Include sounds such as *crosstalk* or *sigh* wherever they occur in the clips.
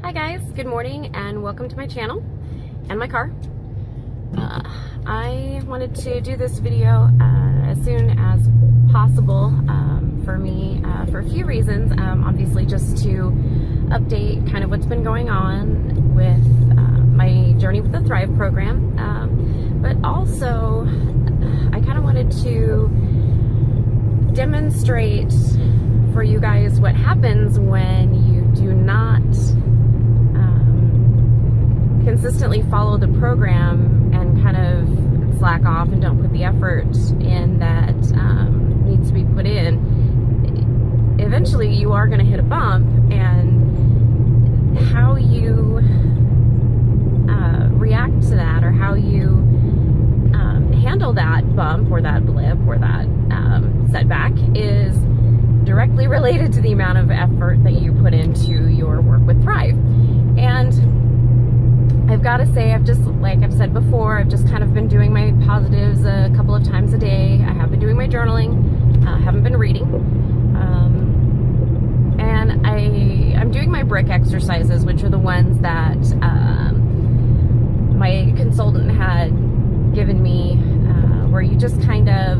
Hi guys, good morning and welcome to my channel and my car. Uh, I wanted to do this video uh, as soon as possible um, for me uh, for a few reasons. Um, obviously just to update kind of what's been going on with uh, my Journey with the Thrive program. Um, but also I kind of wanted to demonstrate for you guys what happens when you do not consistently follow the program and kind of slack off and don't put the effort in that um, needs to be put in. Eventually, you are going to hit a bump, and how you uh, react to that or how you um, handle that bump or that blip or that um, setback is directly *laughs* related to the amount of effort that you put into your work with Thrive. And I've got to say, I've just, like I've said before, I've just kind of been doing my positives a couple of times a day. I have been doing my journaling, uh, haven't been reading. Um, and I, I'm doing my brick exercises, which are the ones that um, my consultant had given me, uh, where you just kind of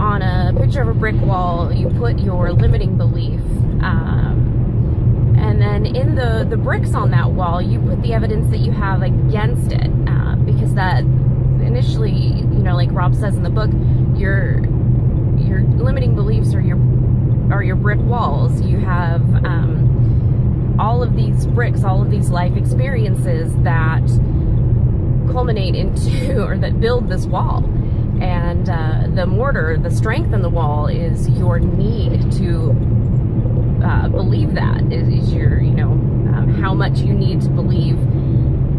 on a picture of a brick wall, you put your limiting belief. Um, and then in the, the bricks on that wall, you put the evidence that you have against it. Uh, because that initially, you know, like Rob says in the book, your your limiting beliefs are your are your brick walls. You have um, all of these bricks, all of these life experiences that culminate into *laughs* or that build this wall and uh, the mortar, the strength in the wall is your need to uh, believe that is, is, your, you know, um, how much you need to believe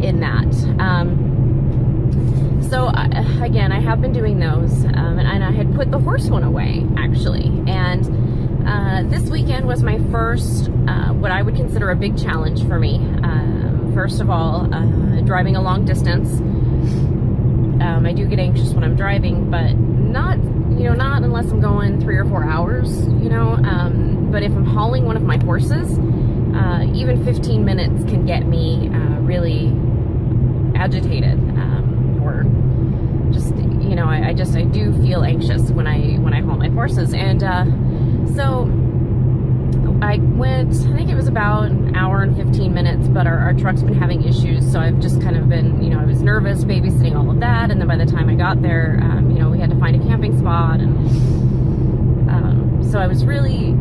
in that. Um, so I, again, I have been doing those, um, and, and, I had put the horse one away actually, and uh, this weekend was my first, uh, what I would consider a big challenge for me. Um, first of all, uh, driving a long distance. Um, I do get anxious when I'm driving, but not, you know, not unless I'm going three or four hours, you know. Um, but if I'm hauling one of my horses, uh, even 15 minutes can get me uh, really agitated, um, or just, you know, I, I, just I do feel anxious when I when I haul my horses, and uh, so I went, I think it was about an hour and 15 minutes, but our, our, truck's been having issues, so I've just kind of been, you know, I was nervous babysitting all of that, and then by the time I got there, um, you know, we had to find a camping spot, and um, so I was really,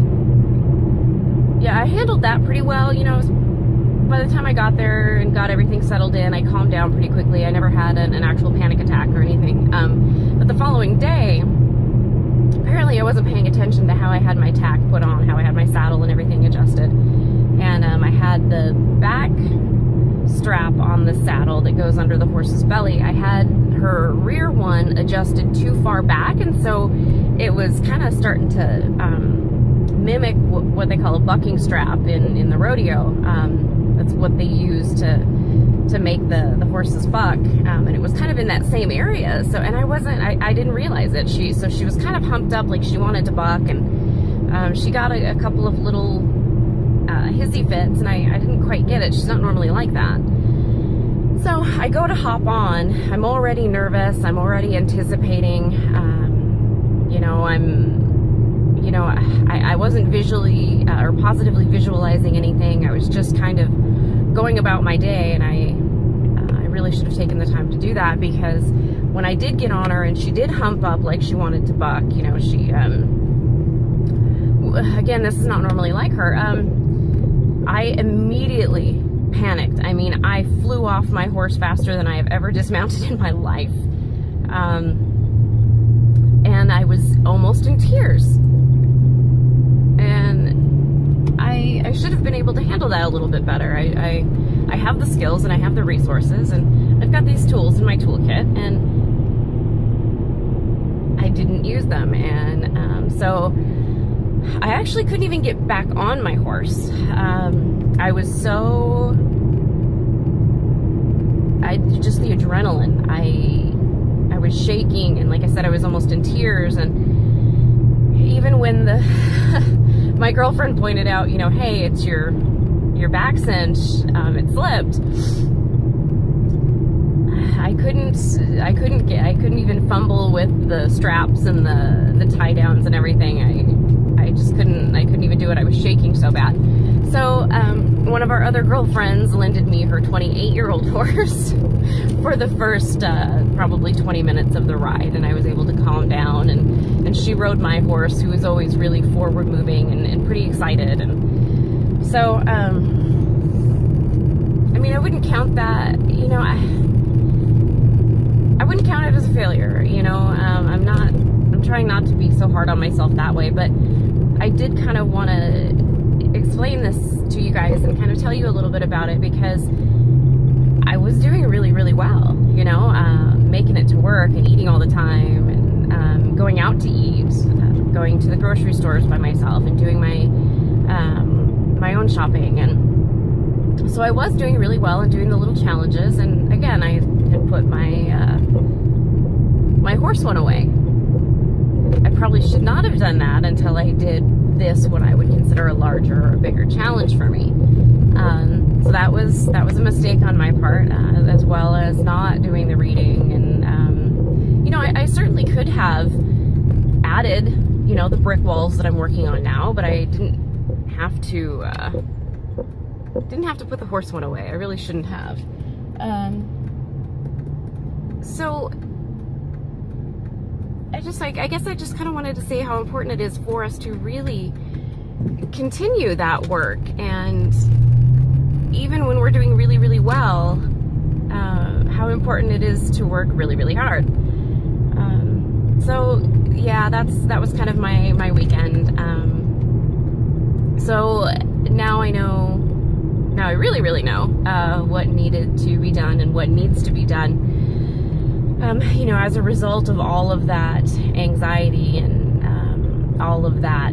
yeah, I handled that pretty well, you know, by the time I got there and got everything settled in, I calmed down pretty quickly. I never had an, an actual panic attack or anything, um, but the following day, apparently I wasn't paying attention to how I had my tack put on, how I had my saddle and everything adjusted. And um, I had the back strap on the saddle that goes under the horse's belly. I had her rear one adjusted too far back and so it was kind of starting to um, mimic what they call a bucking strap in, in the rodeo. Um, that's what they use to to make the, the horses buck. Um, and it was kind of in that same area. So, and I wasn't, I, I didn't realize it. She, so she was kind of humped up like she wanted to buck and um, she got a, a, couple of little uh, hissy fits and I, I didn't quite get it. She's not normally like that. So I go to hop on. I'm already nervous. I'm already anticipating. Um, you know, I'm, you know, I, I wasn't visually uh, or positively visualizing anything. I was just kind of going about my day and I I really should have taken the time to do that because when I did get on her and she did hump up like she wanted to buck, you know, she, um, again, this is not normally like her, um, I immediately panicked. I mean, I flew off my horse faster than I have ever *laughs* dismounted in my life. Um, and I was almost in tears. I, I should have been able to handle that a little bit better. I, I, I have the skills and I have the resources and I've got these tools in my toolkit and I didn't use them. And um, so I actually couldn't even get back on my horse. Um, I was so, I just the adrenaline. I, I was shaking and like I said, I was almost in tears and even when the *laughs* my girlfriend pointed out, you know, hey, it's your your back cinch, um, it slipped. I couldn't, I couldn't get, I couldn't even fumble with the straps and the, the tie downs and everything. I, I just couldn't, I couldn't even do it. I was shaking so bad. So, um, one of our other girlfriends lended me her 28 year old *laughs* horse for the first, uh, probably 20 minutes of the ride. And I was able to calm down and, and she rode my horse who was always really forward moving and, and pretty excited. And so, um, I mean, I wouldn't count that, you know, I, I wouldn't count it as a failure, you know. Um, I'm not, I'm trying not to be so hard on myself that way, but I did kind of want to explain this to you guys and kind of tell you a little bit about it because I was doing really, really well, you know, uh, making it to work and eating all the time and um, going out to eat, going to the grocery stores by myself and doing my, um, my own shopping. And so I was doing really well and doing the little challenges. And again, I had put my, uh, my horse one away. I probably should not have done that until I did this, what I would consider a larger or a bigger challenge for me. Um, so that was that was a mistake on my part, uh, as well as not doing the reading. And um, you know, I, I, certainly could have added, you know, the brick walls that I'm working on now, but I didn't have to. Uh, didn't have to put the horse one away. I really shouldn't have. Um, so I just like, I guess I just kind of wanted to say how important it is for us to really continue that work. And even when we're doing really, really well, uh, how important it is to work really, really hard. Um, so yeah, that's, that was kind of my, my weekend. Um, so now I know, now I really, really know, uh, what needed to be done and what needs to be done um, you know, as a result of all of that anxiety and um, all of that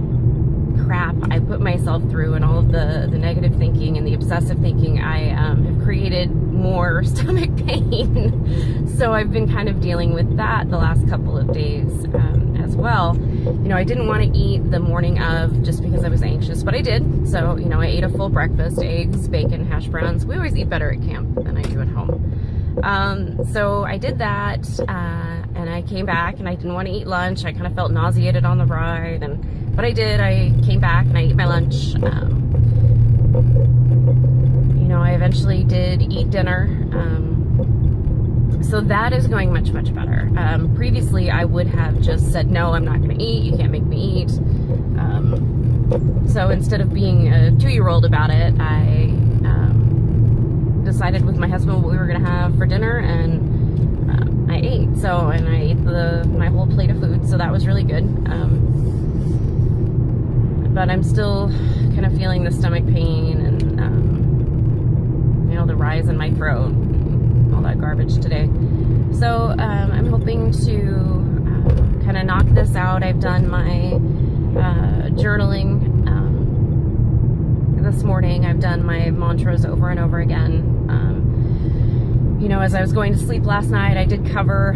crap I put myself through and all of the, the negative thinking and the obsessive thinking, I um, have created more *laughs* stomach pain. so I've been kind of dealing with that the last couple of days um, as well. You know, I didn't want to eat the morning of just because I was anxious, but I did. So, you know, I ate a full breakfast, eggs, bacon, hash browns. We always eat better at camp than I do at home. Um, so I did that, uh, and I came back, and I didn't want to eat lunch. I kind of felt nauseated on the ride, and but I did. I came back and I ate my lunch. Um, you know, I eventually did eat dinner. Um, so that is going much, much better. Um, previously, I would have just said, no, I'm not going to eat. You can't make me eat. Um, so instead of being a two-year-old about it, I decided with my husband what we were gonna have for dinner, and uh, I ate. So, and I ate the my whole plate of food, so that was really good. Um, but I'm still kind of feeling the stomach pain and um, you know the rise in my throat, all that garbage today. So um, I'm hoping to uh, kind of knock this out. I've done my uh, journaling um, this morning. I've done my mantras over and over again you know, as I was going to sleep last night, I did cover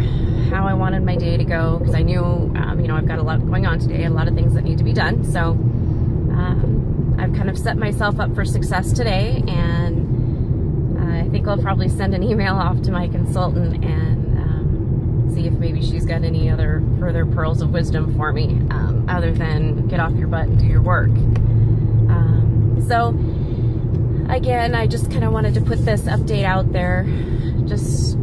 how I wanted my day to go because I knew, um, you know, I've got a lot going on today, a lot of things that need to be done. So um, I've kind of set myself up for success today, and I think I'll probably send an email *laughs* off to my consultant and um, see if maybe she's got any other further pearls of wisdom for me, um, other than get off your butt and do your work. So again, I just kind of wanted to put this update out there just,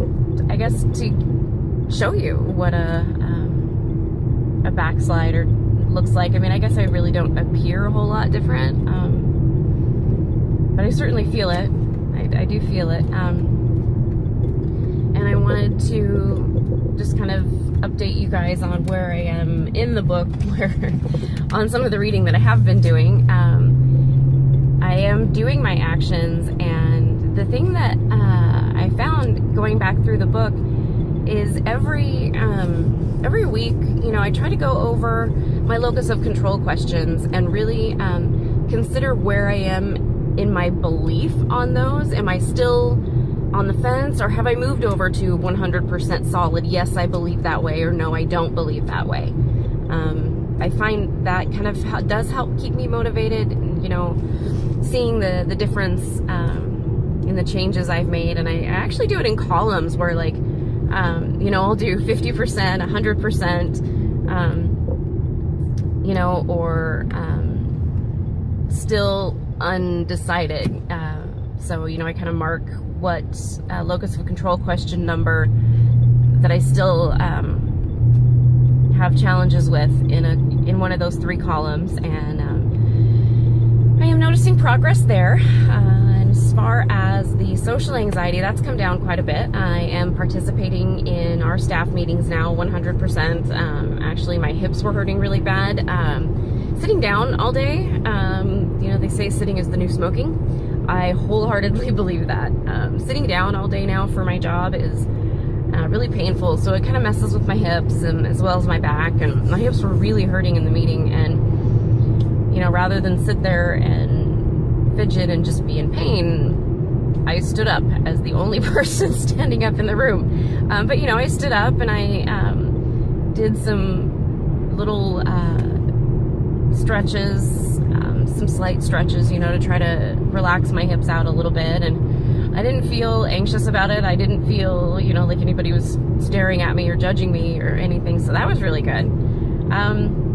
I guess, to show you what a, um, a backslider looks like. I mean, I guess I really don't appear a whole lot different, um, but I certainly feel it. I, I do feel it. Um, and I wanted to just kind of update you guys on where I am in the book, *laughs* where on some of the reading that I have been doing. Um, I am doing my actions, and the thing that uh, I found going back through the book is every um, every week, you know, I try to go over my locus of control questions and really um, consider where I am in my belief on those. Am I still on the fence or have I moved over to 100% solid? Yes, I believe that way or no, I don't believe that way. Um, I find that kind of does help keep me motivated, you know, seeing the the difference um, in the changes I've made, and I, I actually do it in columns where like um, you know I'll do 50%, 100%, um, you know, or um, still undecided. Uh, so you know I kind of mark what uh, locus of control question number that I still um, have challenges with in a in one of those three columns, and I am noticing progress there. Uh, and as far as the social anxiety, that's come down quite a bit. I am participating in our staff meetings now 100%. Um, actually, my hips were hurting really bad. Um, sitting down all day, um, you know, they say sitting is the new smoking. I wholeheartedly *laughs* believe that. Um, sitting down all day now for my job is uh, really painful. So it kind of messes with my hips and as well as my back. And my hips were really hurting in the meeting. And, rather than sit there and fidget and just be in pain, I stood up as the only *laughs* person standing up in the room. Um, but, you know, I stood up and I um, did some little uh, stretches, um, some slight stretches, you know, to try to relax my hips out a little bit. And, I didn't feel anxious about it. I didn't feel, you know, like anybody was staring at me or judging me or anything. So that was really good. Um,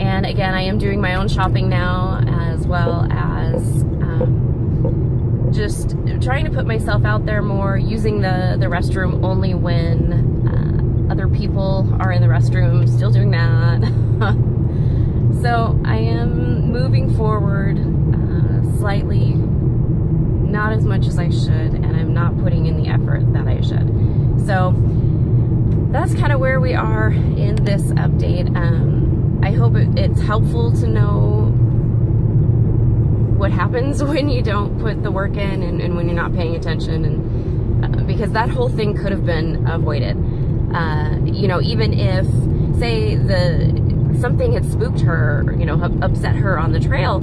and again, I am doing my own shopping now as well as um, just trying to put myself out there more, using the, the restroom only when uh, other people are in the restroom, still doing that. *laughs* so I am moving forward uh, slightly not as much as I should, and I'm not putting in the effort that I should. So that's kind of where we are in this update. Um, I hope it's helpful to know what happens *laughs* when you don't put the work in and, and when you're not paying attention, and uh, because that whole thing could have been avoided. Uh, you know, even if say the something had spooked her, you know, upset her on the trail,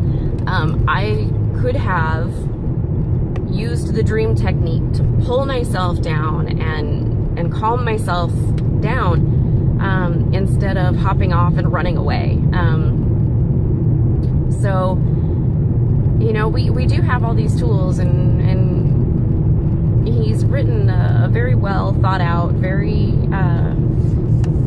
um, I could have used the dream technique to pull myself down and and calm myself down um, instead of hopping off and running away. Um, so, you know, we, we do have all these tools and, and he's written a, a very well thought out, very uh,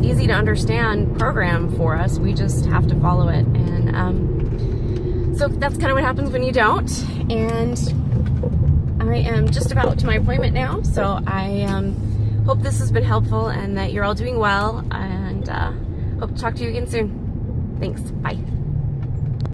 easy to understand program for us. We just have to follow it. And um, so that's kind of what happens when you don't. And I am just about to my appointment now, so I um, hope this has been helpful and that you're all doing well, and uh, hope to talk to you again soon. Thanks. Bye.